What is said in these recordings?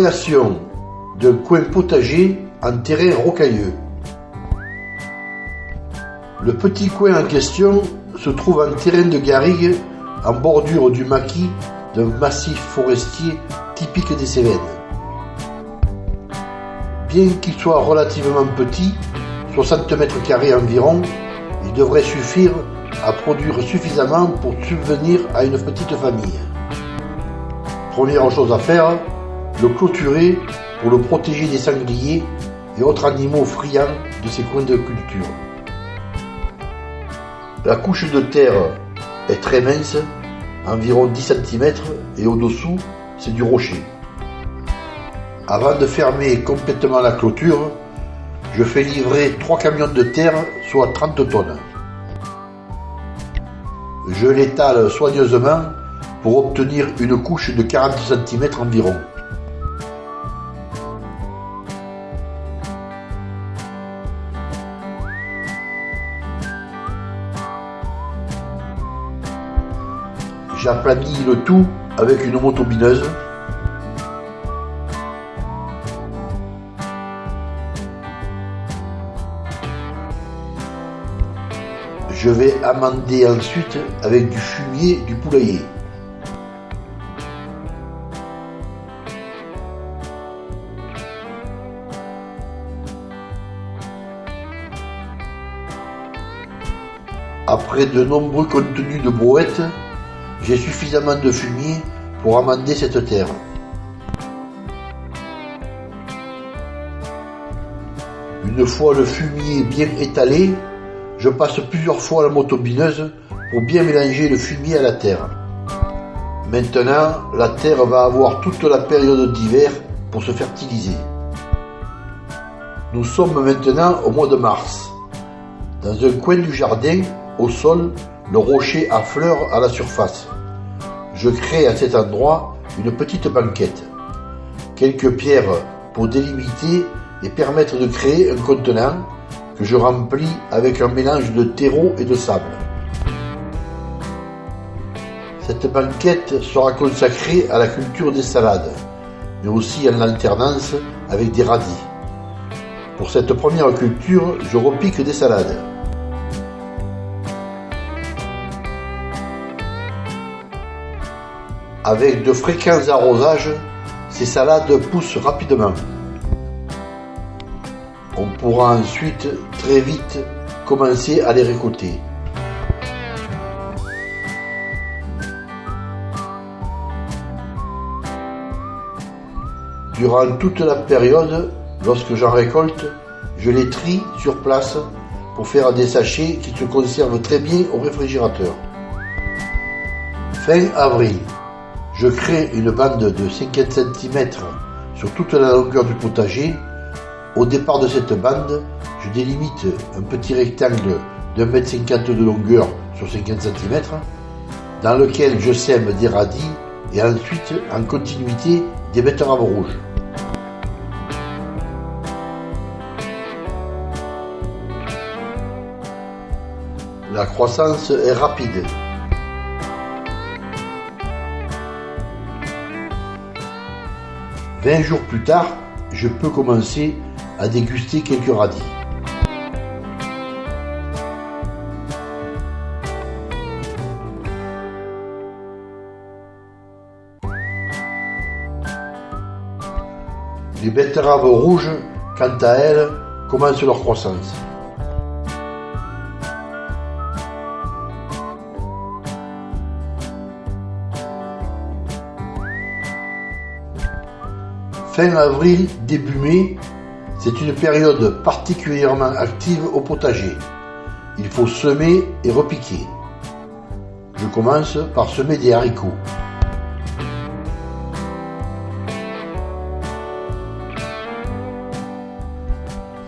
Création d'un coin potager en terrain rocailleux. Le petit coin en question se trouve en terrain de garrigue en bordure du maquis d'un massif forestier typique des Cévennes. Bien qu'il soit relativement petit, 60 mètres carrés environ, il devrait suffire à produire suffisamment pour subvenir à une petite famille. Première chose à faire, le clôturer pour le protéger des sangliers et autres animaux friands de ces coins de culture. La couche de terre est très mince, environ 10 cm, et au-dessous, c'est du rocher. Avant de fermer complètement la clôture, je fais livrer 3 camions de terre, soit 30 tonnes. Je l'étale soigneusement pour obtenir une couche de 40 cm environ. J'aplanis le tout avec une motobineuse. Je vais amender ensuite avec du fumier du poulailler. Après de nombreux contenus de brouettes, j'ai suffisamment de fumier pour amender cette terre. Une fois le fumier bien étalé, je passe plusieurs fois la motobineuse pour bien mélanger le fumier à la terre. Maintenant, la terre va avoir toute la période d'hiver pour se fertiliser. Nous sommes maintenant au mois de mars. Dans un coin du jardin, au sol, le rocher affleure à la surface. Je crée à cet endroit une petite banquette. Quelques pierres pour délimiter et permettre de créer un contenant que je remplis avec un mélange de terreau et de sable. Cette banquette sera consacrée à la culture des salades, mais aussi en alternance avec des radis. Pour cette première culture, je repique des salades. Avec de fréquents arrosages, ces salades poussent rapidement. On pourra ensuite très vite commencer à les récolter. Durant toute la période, lorsque j'en récolte, je les trie sur place pour faire des sachets qui se conservent très bien au réfrigérateur. Fin avril, je crée une bande de 50 cm sur toute la longueur du potager. Au départ de cette bande, je délimite un petit rectangle d'un mètre cinquante de longueur sur 50 cm dans lequel je sème des radis et ensuite en continuité des betteraves rouges. La croissance est rapide. 20 jours plus tard, je peux commencer à déguster quelques radis. Les betteraves rouges, quant à elles, commencent leur croissance. Fin avril, début mai, c'est une période particulièrement active au potager. Il faut semer et repiquer. Je commence par semer des haricots.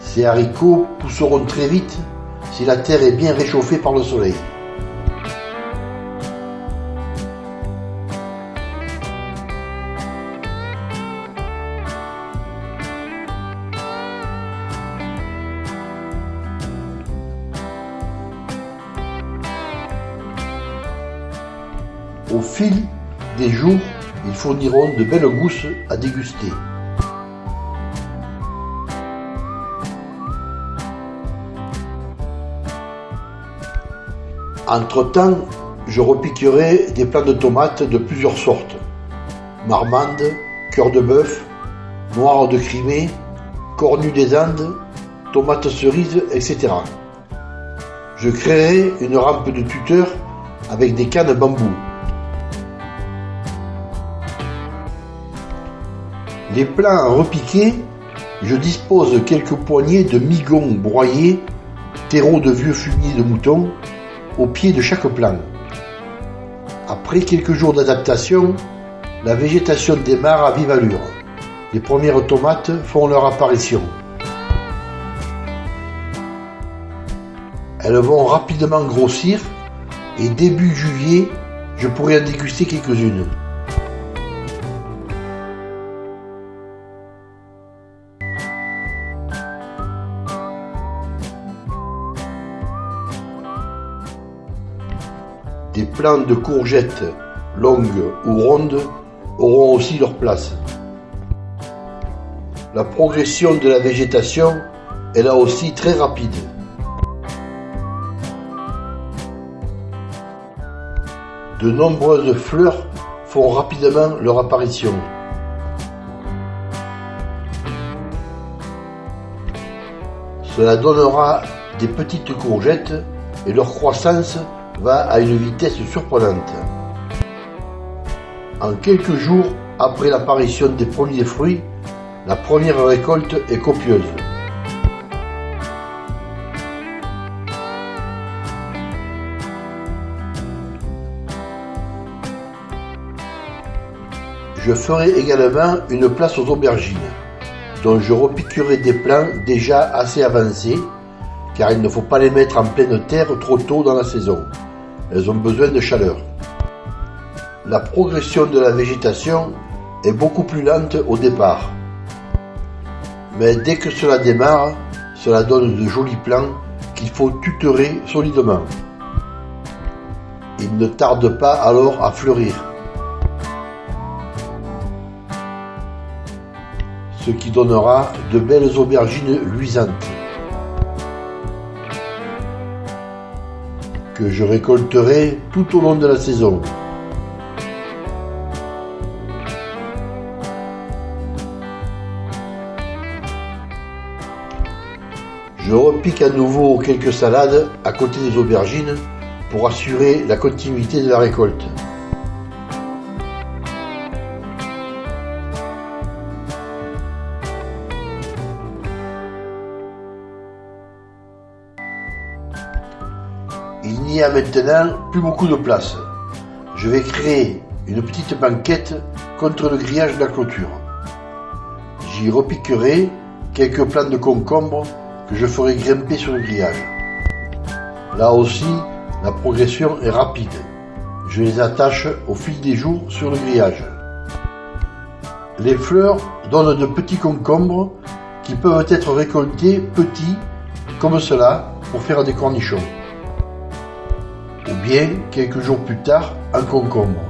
Ces haricots pousseront très vite si la terre est bien réchauffée par le soleil. Au fil des jours, ils fourniront de belles gousses à déguster. Entre-temps, je repiquerai des plats de tomates de plusieurs sortes. Marmande, cœur de bœuf, noir de Crimée, cornue des Andes, tomates cerises, etc. Je créerai une rampe de tuteur avec des cannes bambou. Les plants repiqués, je dispose quelques poignées de migons broyés, terreau de vieux fumier de mouton, au pied de chaque plant. Après quelques jours d'adaptation, la végétation démarre à vive allure. Les premières tomates font leur apparition. Elles vont rapidement grossir et début juillet, je pourrai en déguster quelques-unes. Des plants de courgettes longues ou rondes auront aussi leur place. La progression de la végétation est là aussi très rapide. De nombreuses fleurs font rapidement leur apparition. Cela donnera des petites courgettes et leur croissance va à une vitesse surprenante. En quelques jours après l'apparition des premiers fruits, la première récolte est copieuse. Je ferai également une place aux aubergines, dont je repiquerai des plants déjà assez avancés, car il ne faut pas les mettre en pleine terre trop tôt dans la saison. Elles ont besoin de chaleur. La progression de la végétation est beaucoup plus lente au départ. Mais dès que cela démarre, cela donne de jolis plants qu'il faut tuterer solidement. Ils ne tardent pas alors à fleurir. Ce qui donnera de belles aubergines luisantes. Que je récolterai tout au long de la saison. Je repique à nouveau quelques salades à côté des aubergines pour assurer la continuité de la récolte. N'y a maintenant plus beaucoup de place. Je vais créer une petite banquette contre le grillage de la clôture. J'y repiquerai quelques plants de concombre que je ferai grimper sur le grillage. Là aussi, la progression est rapide. Je les attache au fil des jours sur le grillage. Les fleurs donnent de petits concombres qui peuvent être récoltés petits comme cela pour faire des cornichons. Bien, quelques jours plus tard, un concombre.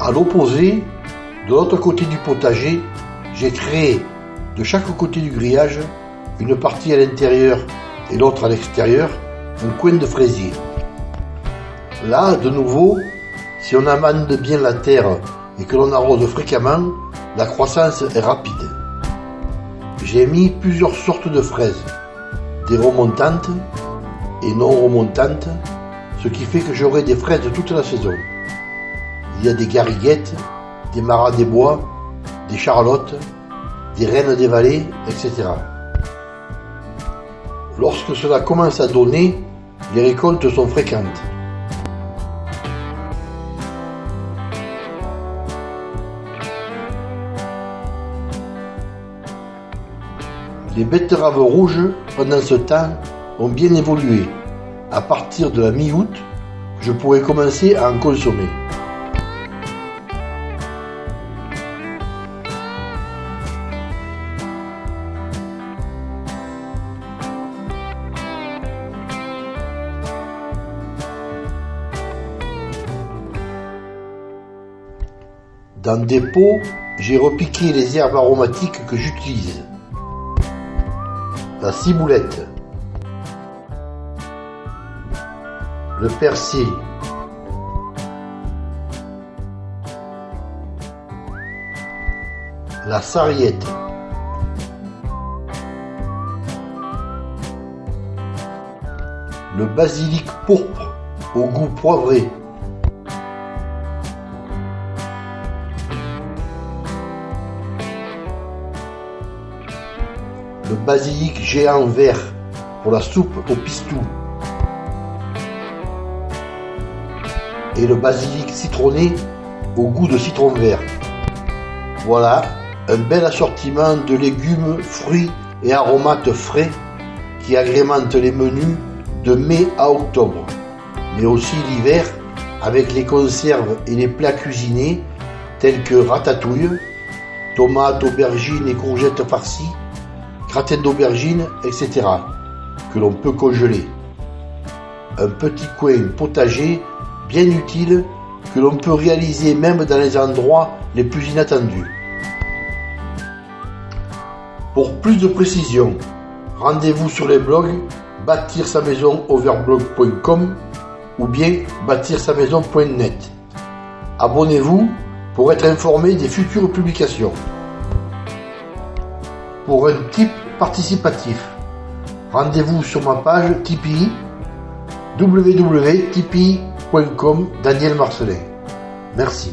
À l'opposé, de l'autre côté du potager, j'ai créé de chaque côté du grillage, une partie à l'intérieur et l'autre à l'extérieur, un coin de fraisier. Là, de nouveau, si on amende bien la terre et que l'on arrose fréquemment, la croissance est rapide. J'ai mis plusieurs sortes de fraises, des remontantes et non remontantes, ce qui fait que j'aurai des fraises toute la saison. Il y a des gariguettes, des maras des bois, des charlottes, des reines des vallées, etc. Lorsque cela commence à donner, les récoltes sont fréquentes. Les betteraves rouges, pendant ce temps, ont bien évolué. À partir de la mi-août, je pourrais commencer à en consommer. Dans des pots, j'ai repiqué les herbes aromatiques que j'utilise. La ciboulette. Le persil. La sarriette. Le basilic pourpre au goût poivré. Le basilic géant vert pour la soupe au pistou. Et le basilic citronné au goût de citron vert. Voilà un bel assortiment de légumes, fruits et aromates frais qui agrémentent les menus de mai à octobre, mais aussi l'hiver avec les conserves et les plats cuisinés tels que ratatouille, tomates, aubergines et courgettes farcies, gratin d'aubergines, etc. que l'on peut congeler. Un petit coin potager bien utile que l'on peut réaliser même dans les endroits les plus inattendus. Pour plus de précisions, rendez-vous sur les blogs bâtir sa maison overblog.com ou bien bâtir sa maison.net. Abonnez-vous pour être informé des futures publications. Pour un type participatif, rendez-vous sur ma page Tipeee www.tipeee.com Daniel Marcelin. Merci.